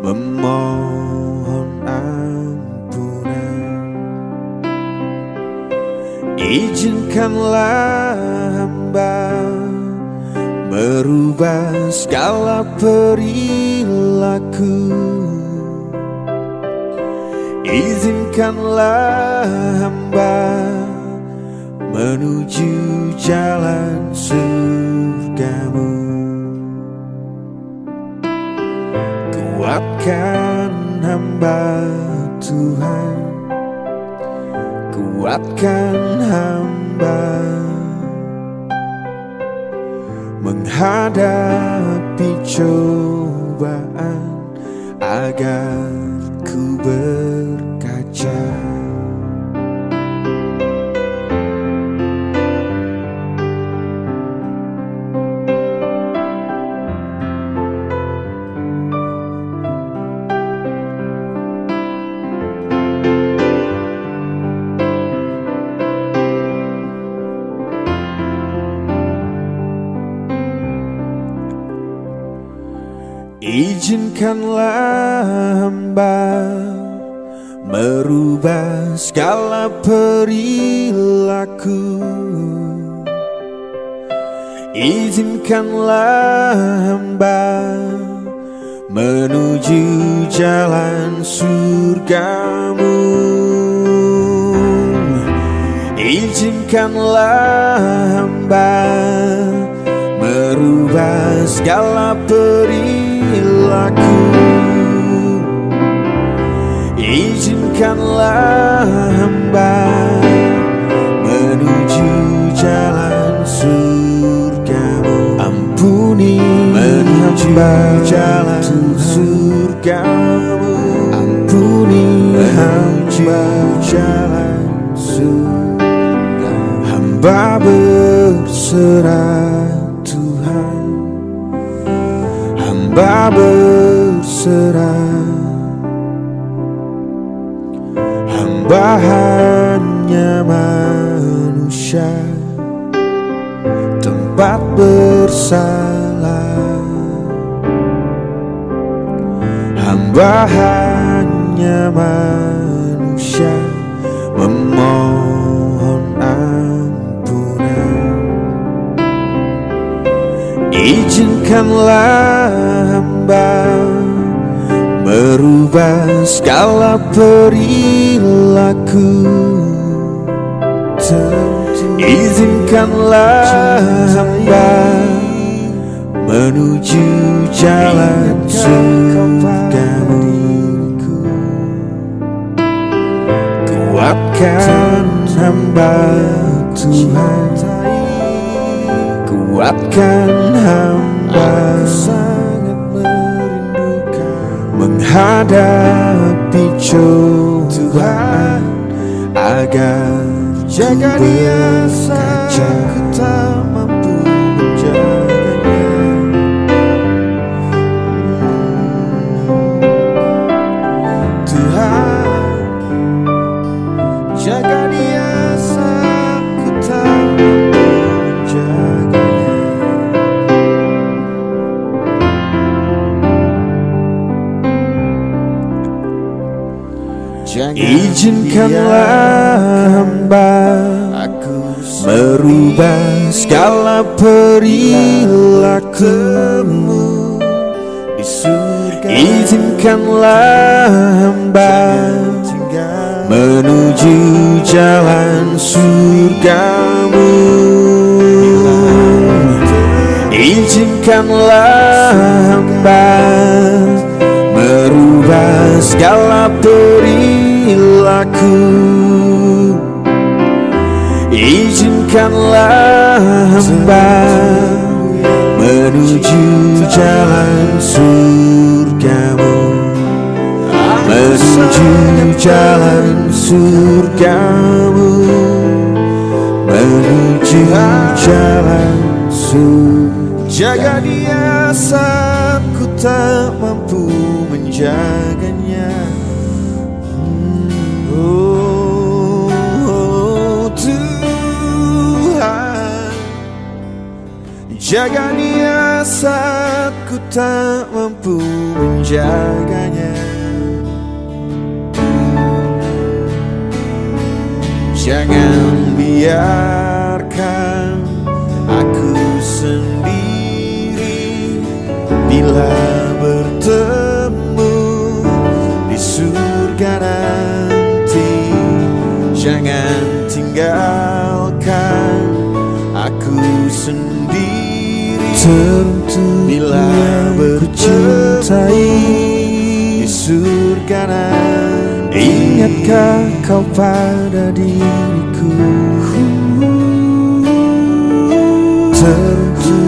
Memohon ampunan. Izinkanlah hamba Merubah segala perilaku. Izinkanlah hamba Menuju jalan surgamu Kuatkan hamba Tuhan. Kuatkan hamba. Menghadapi cobaan Agar ku berkaca Izinkanlah hamba merubah segala perilaku. Izinkanlah hamba menuju jalan surgamu. Izinkanlah hamba merubah segala perilaku Izinkanlah hamba menuju jalan surgamu. Ampuni menuju jalan surgamu. Ampuni hamba jalan surgamu. Hamba berserah Tuhan. Hamba berserah Hamba hanya manusia Tempat bersalah. Hamba hanya manusia Memohon ampunan. Izinkanlah hamba Merubah segala perilaku. Izinkanlah hamba Menuju jalan surgamu Kuatkan hamba Tuhan. Kuatkan hamba Menghadapi cobaan. Agar jaga dia saat segala perilakumu di surga. Izinkanlah hamba menuju jalan surgamu. Izinkanlah hamba merubah segala perilaku Izinkanlah hamba Menuju jalan surgamu. Menuju jalan surgamu. Menuju jalan surgamu. Jaga dia saat ku tak mampu menjaganya Jaga dia saat ku tak mampu menjaganya. Jangan biarkan aku sendiri Bila Tentu bila bercintai di surga nanti. Ingatkah kau pada diriku? Tentu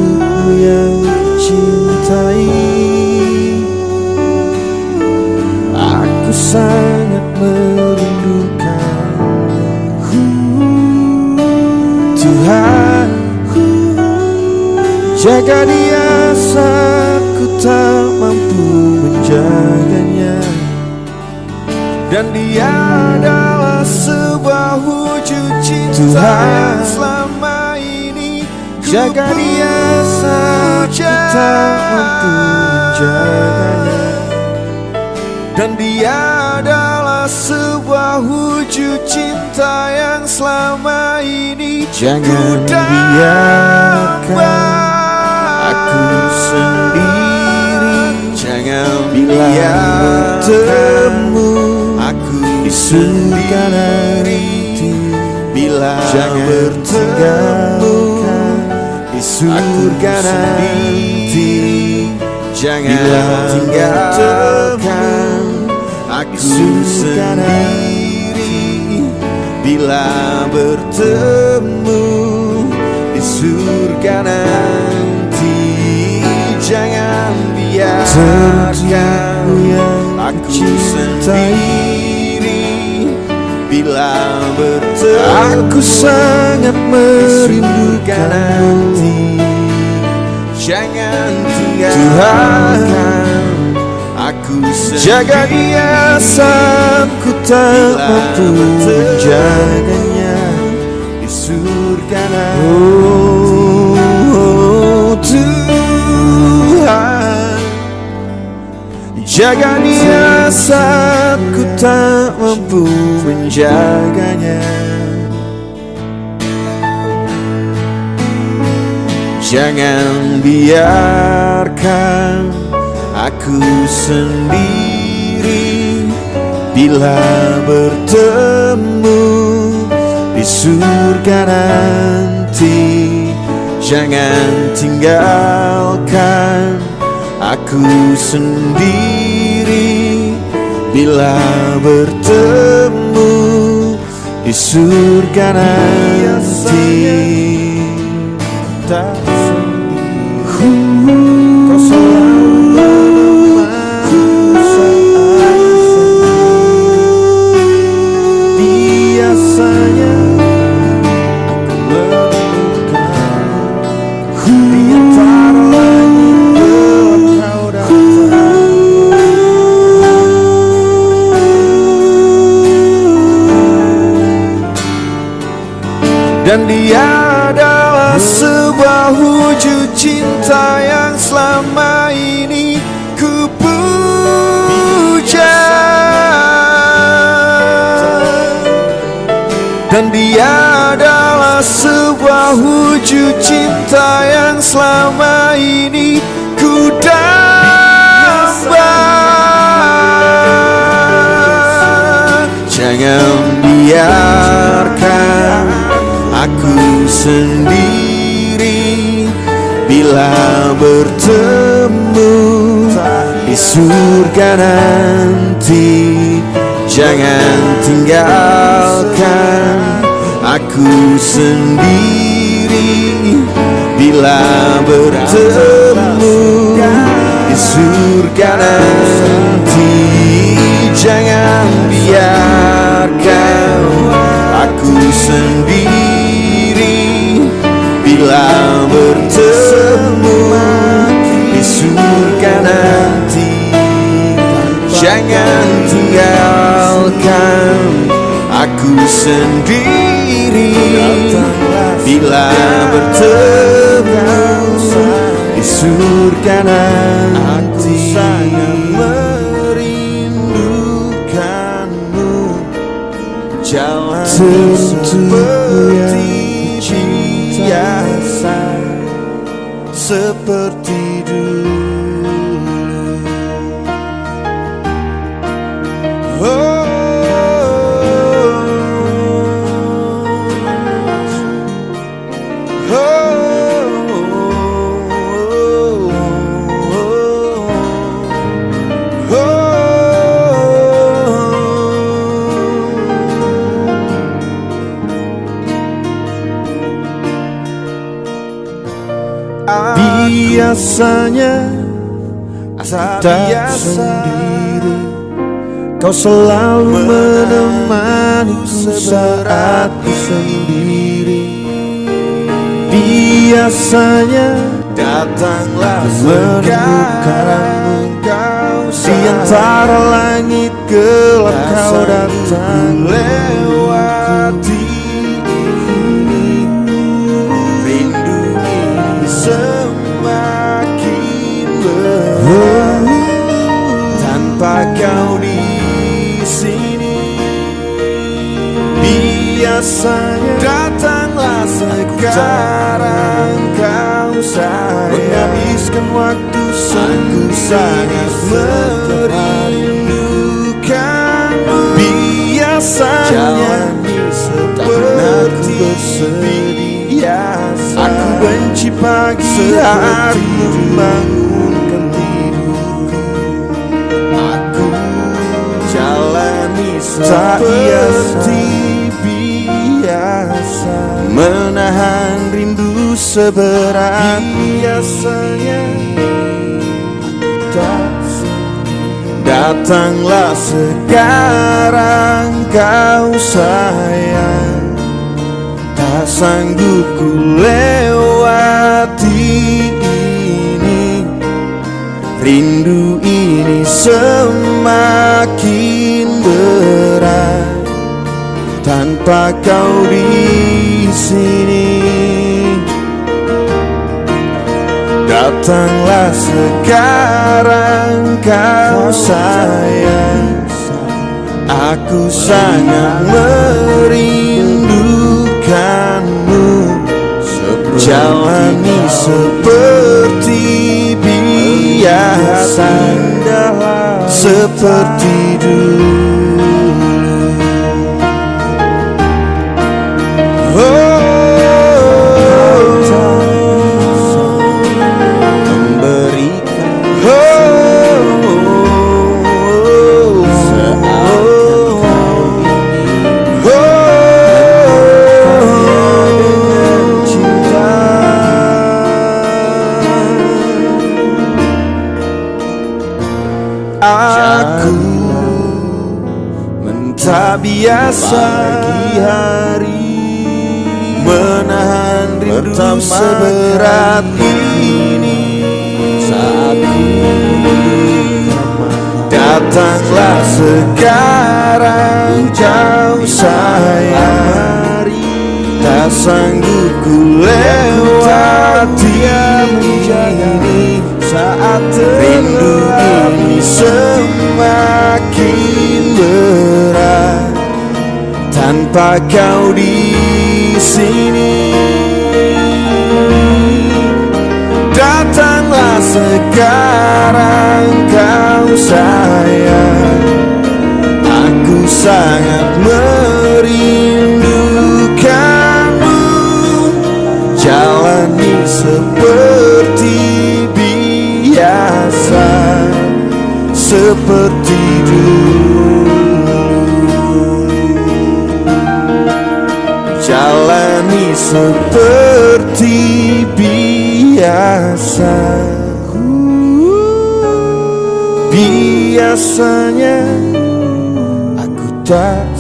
yang cintai. Aku sangat merindukan Jaga dia saat ku tak mampu menjaganya. Dan dia adalah sebuah wujud cinta Tuhan. selama ini Jaga dia saat ku tak mampu menjaganya. Dan dia adalah sebuah wujud cinta yang selama ini Jangan biarkan aku sendiri Jangan bila bertemu aku di nanti Bila Jangan bertemu di surga nanti. Jangan tinggalkan aku sendiri. Bila bertemu di surga nanti biarkan aku sendiri Bila bertemu Aku sangat merindukan nanti. Jangan tinggalkan aku sendiri Jaga dia saat ku tak mampu menjaganya. Di surga nanti Jaga dia saat ku tak mampu menjaganya. Jangan biarkan aku sendiri Bila bertemu di surga nanti. Jangan tinggalkan aku sendiri Bila bertemu di surga nanti. Tak Dan dia adalah sebuah wujud cinta yang selama ini ku puja Dan dia adalah sebuah wujud cinta yang selama ini ku Jangan biarkan aku sendiri Bila bertemu di surga nanti Jangan tinggalkan aku sendiri. Bila bertemu di surga nanti Jangan biarkan aku sendiri sendiri. Bila bertemu di surga nanti sangat merindukanmu. Jalan seperti Biasanya tak sendiri Kau selalu menemaniku saat ku sendiri. Biasanya datanglah sekarang Di antara langit gelap kau datang. lewati sangat merindukanmu. Biasanya seperti biasa. Aku benci pagi hari membangunkan tidurku Aku jalani seperti biasa. Menahan rindu seberat. Biasanya Datanglah sekarang kau sayang. Tak sanggup ku lewati ini. Rindu ini semakin berat. Tanpa kau di sini Datanglah sekarang kau sayang. Aku sangat merindukanmu. Jalani seperti biasa. Seperti dulu pagi hari menahan rindu seberat ini. Saat datanglah sekarang jauh sayang tak sanggup ku lewati ini. Saat rindu ini. semakin tanpa kau di sini. Datanglah sekarang kau sayang. Aku sangat merindukanmu. Jalani seperti biasa. Seperti dulu seperti biasa. Biasa Biasanya aku tak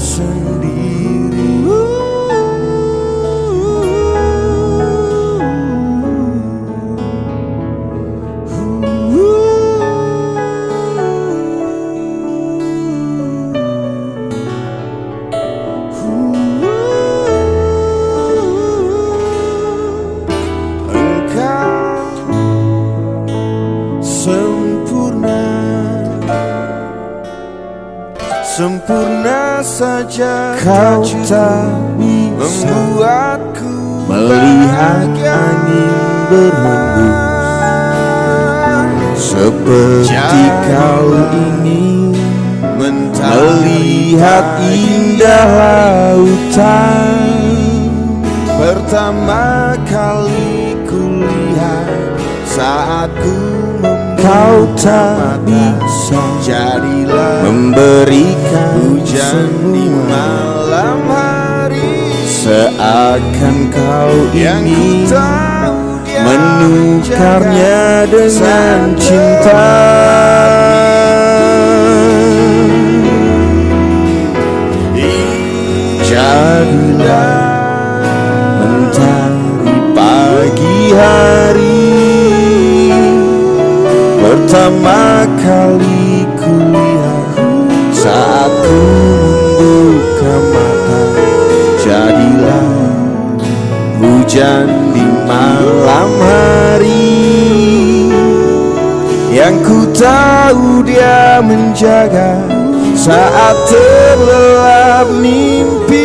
saat ku Kau tak bisa Jadilah Memberikan hujan di malam hari. Seakan kau Yang dia Menukarnya dengan cinta. Jadilah Pertama kali kulihat Saat ku membuka mata Jadilah Hujan di malam hari. Yang ku tahu dia menjaga Saat terlelap mimpi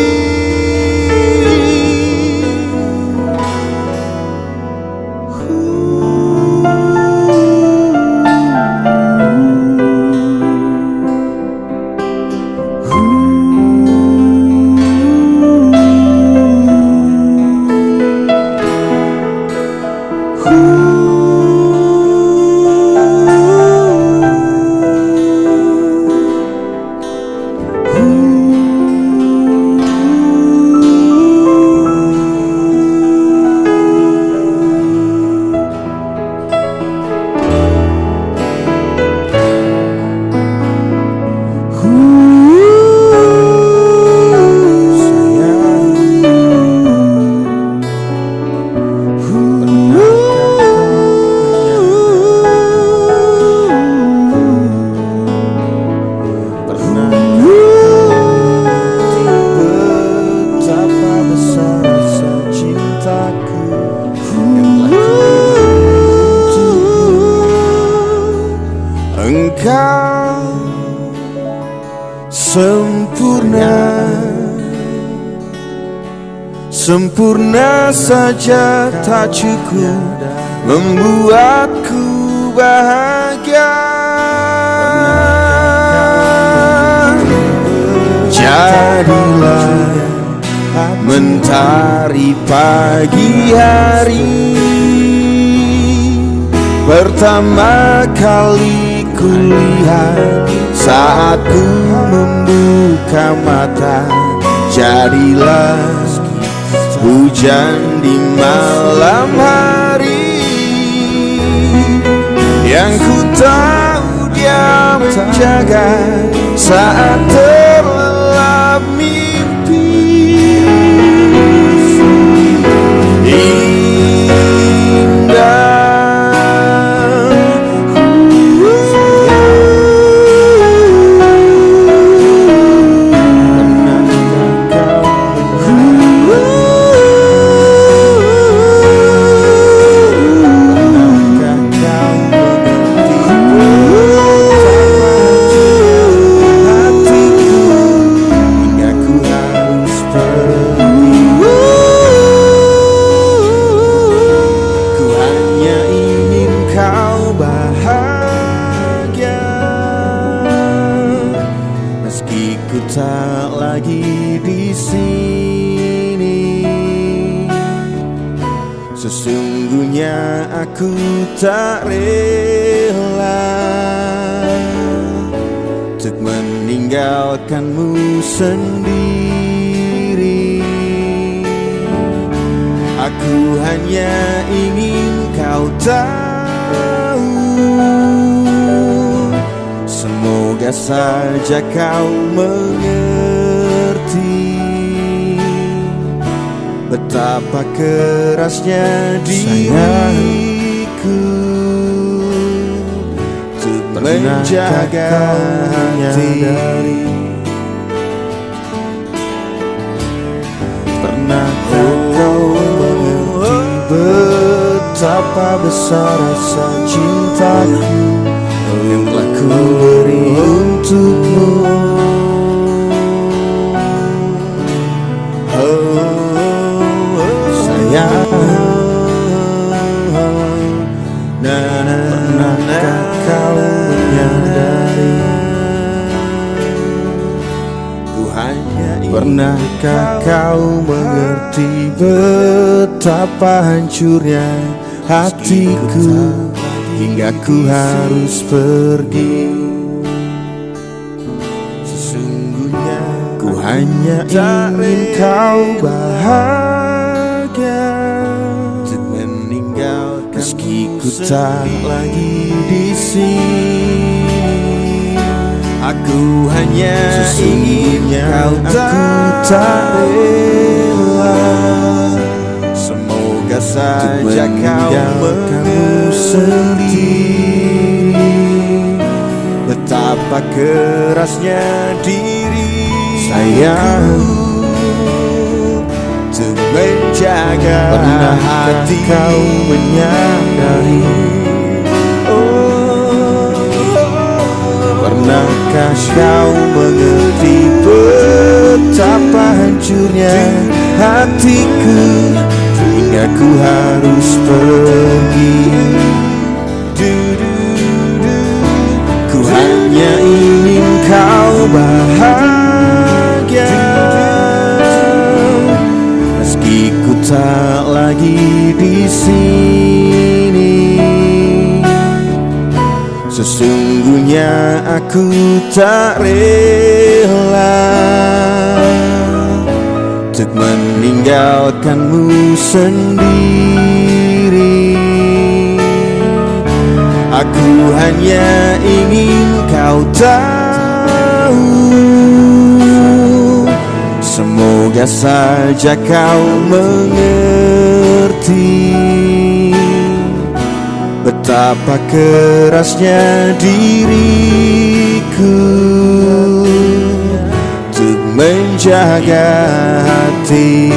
Sempurna saja tak cukup Membuatku bahagia. Jadilah mentari pagi hari. Pertama kali kulihat saat ku membuka mata Jadilah hujan di malam hari Yang ku tahu dia menjaga saat terlelap mimpi tak lagi di sini. Sesungguhnya aku tak rela Untuk meninggalkanmu sendiri. Aku hanya ingin kau tahu. Semoga saja kau mengerti Betapa kerasnya diriku. Untuk menjaga hati Pernahkah kau mengerti betapa besar rasa cintaku Yang telah ku beri untukmu Pernahkah kau mengerti betapa hancurnya hatiku Hingga ku harus pergi? Sesungguhnya ku hanya ingin kau bahagia. Meski ku tak lagi di sini Aku hanya ingin kau tak rela. Semoga saja kau mengerti Betapa kerasnya diri Sayang Untuk menjaga hati. kau menyadari Pernahkah kau mengerti betapa hancurnya hatiku? Hingga ku harus pergi. Ku hanya ingin kau bahagia. Meski ku tak lagi di sini Aku tak rela Untuk meninggalkanmu sendiri. Aku hanya ingin kau tahu. Semoga saja kau mengerti Betapa kerasnya diriku Untuk menjaga hati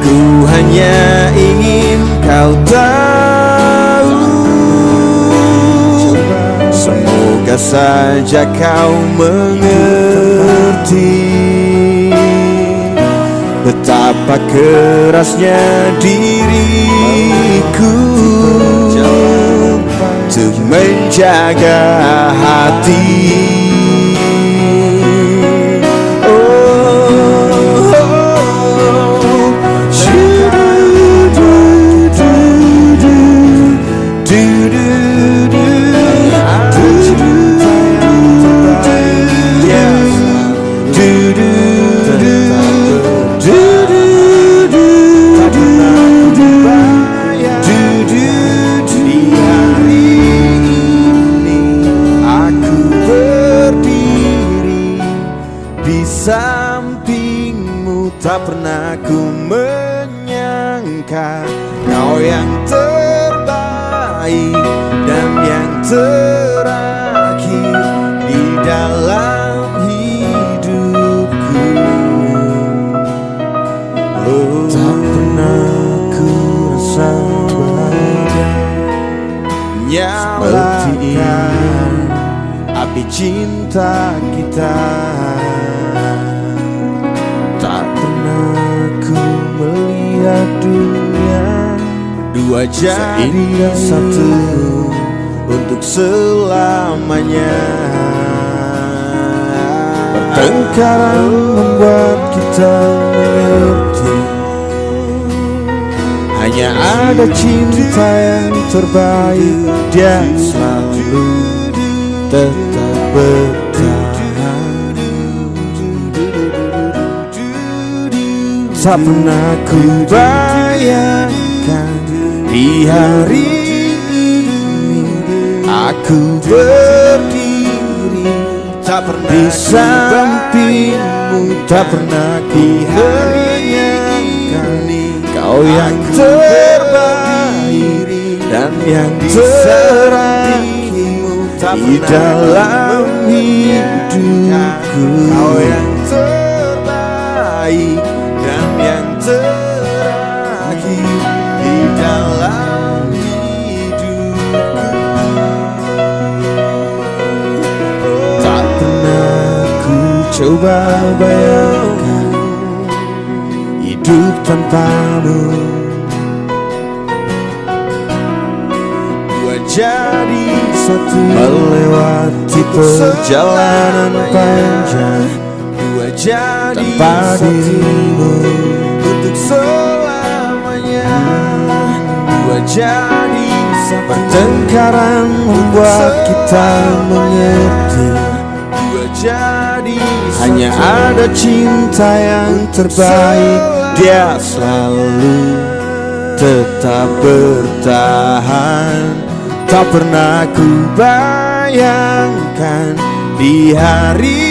Aku hanya ingin kau tahu. Semoga saja kau mengerti Betapa kerasnya diriku Untuk menjaga hati selamanya. Pertengkaran membuat kita mengerti. Hanya ada cinta yang terbaik Dia selalu tetap bertahan. Tak pernah ku bayangkan di hari Aku berdiri tak pernah di sampingmu Tak pernah ku bayangkan Kau yang terbaik dan yang terakhir di dalam hidupku. Kau yang terbaik dan yang terakhir di dalam coba bayangkan hidup tanpamu. Dua jadi satu melewati perjalanan panjang. Dua jadi tanpa dirimu. untuk selamanya. Dua jadi pertengkaran membuat kita mengerti Dua jadi hanya ada cinta yang terbaik. Dia selalu tetap bertahan. Tak pernah ku bayangkan di hari